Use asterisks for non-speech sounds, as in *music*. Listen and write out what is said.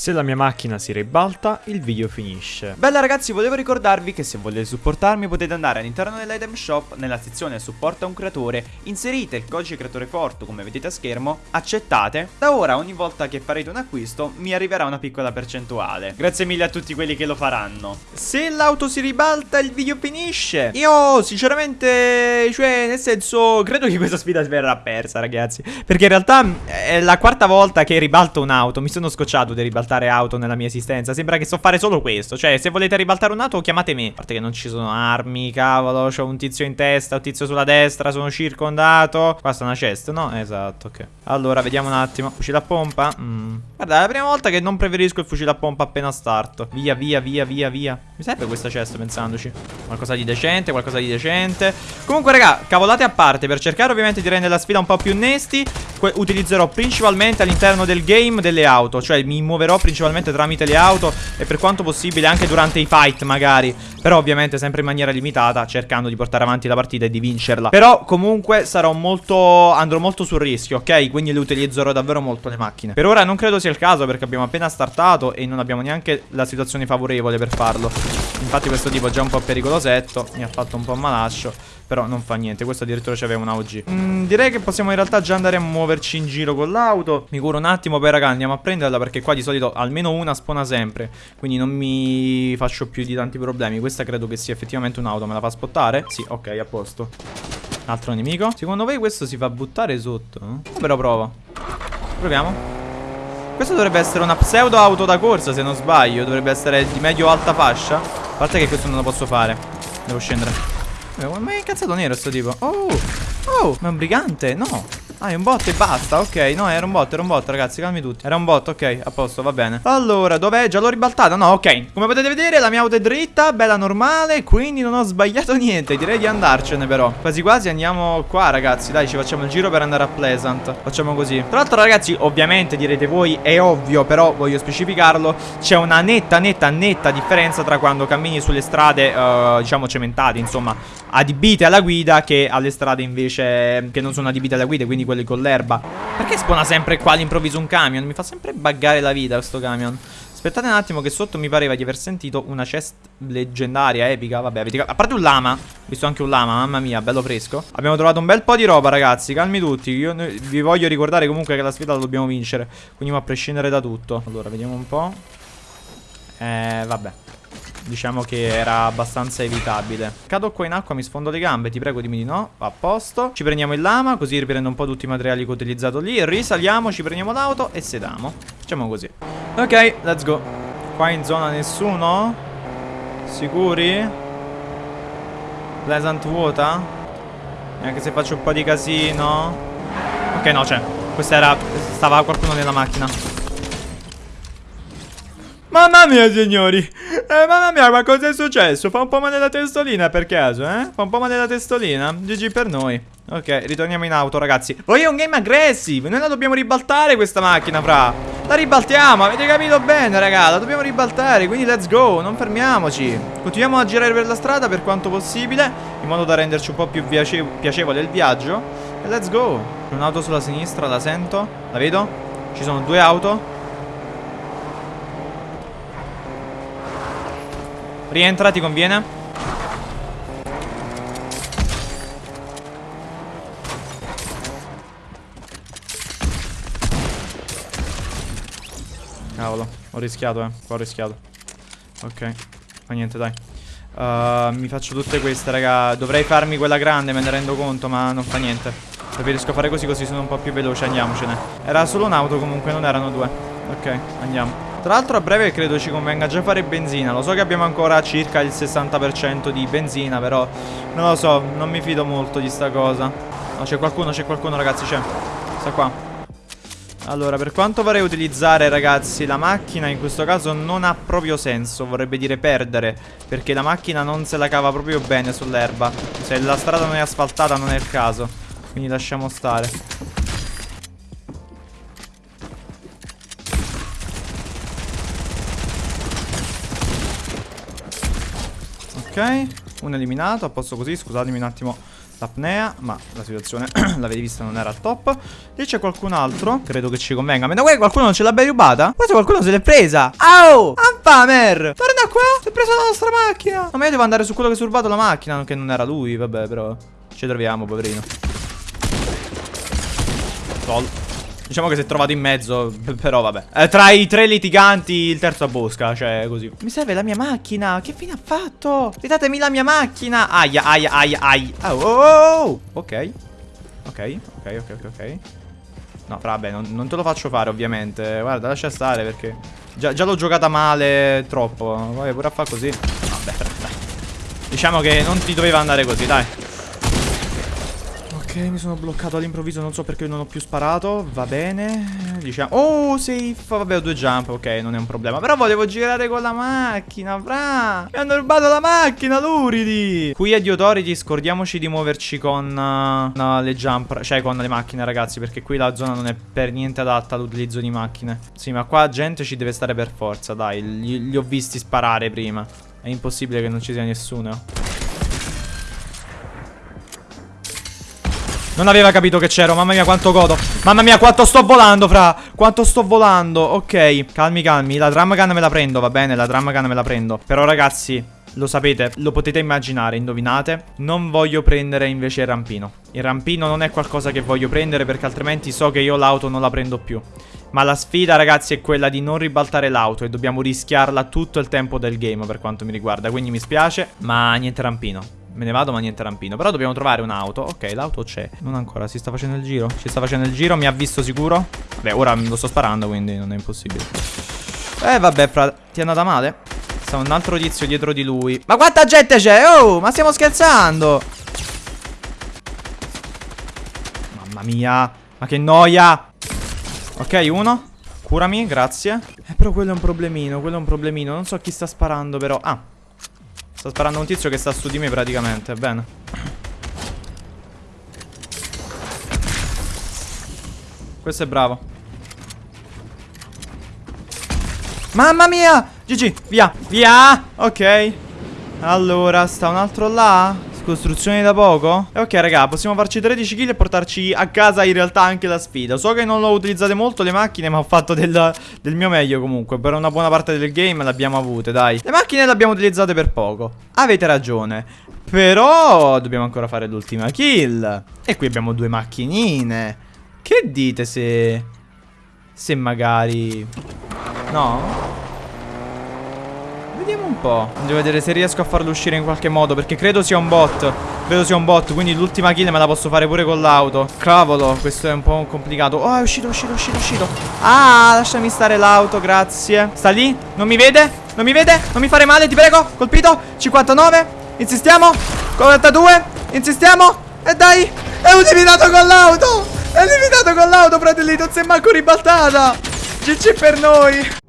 Se la mia macchina si ribalta, il video finisce. Bella ragazzi, volevo ricordarvi che se volete supportarmi potete andare all'interno dell'item shop, nella sezione supporta un creatore, inserite il codice creatore forte come vedete a schermo, accettate. Da ora ogni volta che farete un acquisto mi arriverà una piccola percentuale. Grazie mille a tutti quelli che lo faranno. Se l'auto si ribalta il video finisce. Io sinceramente, cioè nel senso, credo che questa sfida verrà persa ragazzi. Perché in realtà è la quarta volta che ribalto un'auto, mi sono scocciato di ribaltare ribaltare auto nella mia esistenza. Sembra che so fare solo questo. Cioè, se volete ribaltare un'auto, chiamate me. A parte che non ci sono armi, cavolo. C'ho un tizio in testa, un tizio sulla destra. Sono circondato. Qua sta una chest, no? Esatto, ok. Allora, vediamo un attimo. Fucile a pompa. Mm. Guarda, è la prima volta che non preferisco il fucile a pompa appena starto. Via, via, via, via, via. Mi serve questa chest pensandoci. Qualcosa di decente, qualcosa di decente. Comunque, raga, cavolate a parte. Per cercare ovviamente di rendere la sfida un po' più nesti, utilizzerò principalmente all'interno del game delle auto. Cioè, mi muoverò principalmente tramite le auto e per quanto possibile anche durante i fight magari Però ovviamente sempre in maniera limitata cercando di portare avanti la partita e di vincerla Però comunque sarò molto, andrò molto sul rischio ok? Quindi le utilizzerò davvero molto le macchine Per ora non credo sia il caso perché abbiamo appena startato e non abbiamo neanche la situazione favorevole per farlo Infatti questo tipo è già un po' pericolosetto, mi ha fatto un po' malaccio però non fa niente, questo addirittura c'aveva un AOG mm, Direi che possiamo in realtà già andare a muoverci in giro con l'auto. Mi curo un attimo poi raga andiamo a prenderla perché qua di solito almeno una spona sempre. Quindi non mi faccio più di tanti problemi. Questa credo che sia effettivamente un'auto, me la fa spottare? Sì, ok, a posto. Altro nemico? Secondo voi questo si fa buttare sotto? Eh? Però prova. Proviamo. Questo dovrebbe essere una pseudo auto da corsa se non sbaglio. Dovrebbe essere di medio alta fascia parte che questo non lo posso fare. Devo scendere. Ma è incazzato nero sto tipo. Oh Oh Ma è un brigante No Ah, è un bot e basta, ok. No, era un bot, era un bot, ragazzi, calmi tutti. Era un bot, ok, a posto, va bene. Allora, dov'è? Già l'ho ribaltata? No, ok. Come potete vedere, la mia auto è dritta, bella normale Quindi non ho sbagliato niente. Direi di andarcene, però. Quasi quasi andiamo qua, ragazzi. Dai, ci facciamo il giro per andare a Pleasant. Facciamo così. Tra l'altro, ragazzi, ovviamente direte voi È ovvio, però voglio specificarlo C'è una netta, netta, netta differenza Tra quando cammini sulle strade, uh, diciamo, cementate Insomma, adibite alla guida Che alle strade invece Che non sono adibite alla guida, quindi quelli con l'erba. Perché spona sempre qua all'improvviso un camion? Mi fa sempre buggare la vita questo camion. Aspettate un attimo che sotto mi pareva di aver sentito una chest leggendaria, epica. Vabbè, avete... a parte un lama. Visto anche un lama, mamma mia, bello fresco. Abbiamo trovato un bel po' di roba, ragazzi. Calmi tutti. Io vi voglio ricordare comunque che la sfida la dobbiamo vincere. Quindi a prescindere da tutto. Allora, vediamo un po' Eh, vabbè Diciamo che era abbastanza evitabile. Cado qua in acqua, mi sfondo le gambe Ti prego dimmi di no, a posto. Ci prendiamo il lama, così riprendo un po' tutti i materiali che ho utilizzato lì. Risaliamo, ci prendiamo l'auto e sediamo Facciamo così. Ok, let's go. Qua in zona nessuno? Sicuri? Pleasant vuota? Anche se faccio un po' di casino. Ok, no, c'è Questa era... Stava qualcuno nella macchina. Mamma mia signori eh, Mamma mia ma cosa è successo? Fa un po' male la testolina per caso eh? Fa un po' male la testolina? GG per noi. Ok ritorniamo in auto ragazzi. Voglio un game aggressive. Noi la dobbiamo ribaltare questa macchina fra. La ribaltiamo avete capito bene raga? La dobbiamo ribaltare quindi let's go. Non fermiamoci. Continuiamo a girare per la strada per quanto possibile In modo da renderci un po' più piacevole il viaggio. E let's go. Un'auto sulla sinistra la sento. La vedo. Ci sono due auto Rientra, ti conviene? Cavolo, ho rischiato, eh. Ho rischiato. Ok. Fa niente, dai. Uh, mi faccio tutte queste, raga. Dovrei farmi quella grande, me ne rendo conto, ma non fa niente. Preferisco fare così, così sono un po' più veloce. Andiamocene. Era solo un'auto, comunque, non erano due. Ok, andiamo. Tra l'altro a breve credo ci convenga già fare benzina. Lo so che abbiamo ancora circa il 60% di benzina Però non lo so, non mi fido molto di sta cosa. No c'è qualcuno, c'è qualcuno ragazzi, c'è. Sta qua. Allora, per quanto vorrei utilizzare ragazzi La macchina in questo caso non ha proprio senso Vorrebbe dire perdere Perché la macchina non se la cava proprio bene sull'erba. Se la strada non è asfaltata non è il caso. Quindi lasciamo stare Ok, un eliminato, a posto così, scusatemi un attimo l'apnea, ma la situazione *clears throat* l'avete vista non era top. Lì c'è qualcun altro, credo che ci convenga. Ma da qua qualcuno non ce l'abbia rubata? Guarda qualcuno se l'è presa. Au! Ampamer! Torna qua! Si è preso la nostra macchina! No, ma io devo andare su quello che si è rubato la macchina, che non era lui, vabbè, però ci troviamo, poverino. Sol. Diciamo che si è trovato in mezzo, però vabbè. Eh, tra i tre litiganti, il terzo a bosca, cioè così. Mi serve la mia macchina. Che fine ha fatto? Ridatemi la mia macchina. Aia, aia, aia, aia. Oh, oh, oh. Ok. Ok, ok, ok, ok. No, vabbè, non, non, te lo faccio fare ovviamente. Guarda, lascia stare perché già, già l'ho giocata male troppo. Vai pure a fare così. Vabbè, dai. Diciamo che non ti doveva andare così, dai. Ok, mi sono bloccato all'improvviso, non so perché non ho più sparato. Va bene. Diciamo. Oh, safe. Vabbè, ho due jump. Ok, non è un problema. Però volevo girare con la macchina, fra. Mi hanno rubato la macchina, luridi. Qui a di Authority scordiamoci di muoverci con uh, le jump. Cioè, con le macchine, ragazzi. Perché qui la zona non è per niente adatta all'utilizzo di macchine. Sì, ma qua gente ci deve stare per forza, dai. Li, li ho visti sparare prima. È impossibile che non ci sia nessuno. Non aveva capito che c'ero Mamma mia quanto godo. Mamma mia quanto sto volando fra. Quanto sto volando. Ok Calmi calmi. La drum gun me la prendo Va bene? La drum gun me la prendo. Però ragazzi lo sapete, lo potete immaginare, indovinate? Non voglio prendere invece il rampino. Il rampino non è qualcosa che voglio prendere Perché altrimenti so che io l'auto non la prendo più. Ma la sfida ragazzi è quella di non ribaltare l'auto E dobbiamo rischiarla tutto il tempo del game per quanto mi riguarda. Quindi mi spiace, ma niente rampino Me ne vado ma niente rampino. Però dobbiamo trovare un'auto. Ok l'auto c'è. Non ancora Si sta facendo il giro. Si sta facendo il giro Mi ha visto sicuro? Beh ora lo sto sparando Quindi non è impossibile. Eh vabbè fra Ti è andata male? Sta un altro tizio dietro di lui. Ma quanta gente c'è? Oh ma stiamo scherzando! Mamma mia Ma che noia! Ok uno. Curami grazie. Eh però quello è un problemino Quello è un problemino. Non so chi sta sparando però. Ah Sta sparando un tizio che sta su di me praticamente, bene. Questo è bravo. Mamma mia! GG, via, via! Ok. Allora, sta un altro là? Costruzioni da poco? E ok raga possiamo farci 13 kill e portarci a casa in realtà anche la sfida. So che non l'ho utilizzate molto le macchine ma ho fatto del, del mio meglio comunque. Per una buona parte del game l'abbiamo avute dai. Le macchine le abbiamo utilizzate per poco. Avete ragione. Però dobbiamo ancora fare l'ultima kill. E qui abbiamo due macchinine. Che dite se... Se magari... No? Vediamo un po'. Devo vedere se riesco a farlo uscire in qualche modo. Perché credo sia un bot. Credo sia un bot. Quindi l'ultima kill me la posso fare pure con l'auto. Cavolo, questo è un po' complicato. Oh, è uscito, è uscito, è uscito, è uscito. Ah, lasciami stare l'auto, grazie. Sta lì? Non mi vede? Non mi vede? Non mi fare male, ti prego. Colpito. 59. Insistiamo. 42. Insistiamo. E dai. È eliminato con l'auto. È eliminato con l'auto, fratellito. Non si è manco ribaltata. GG per noi.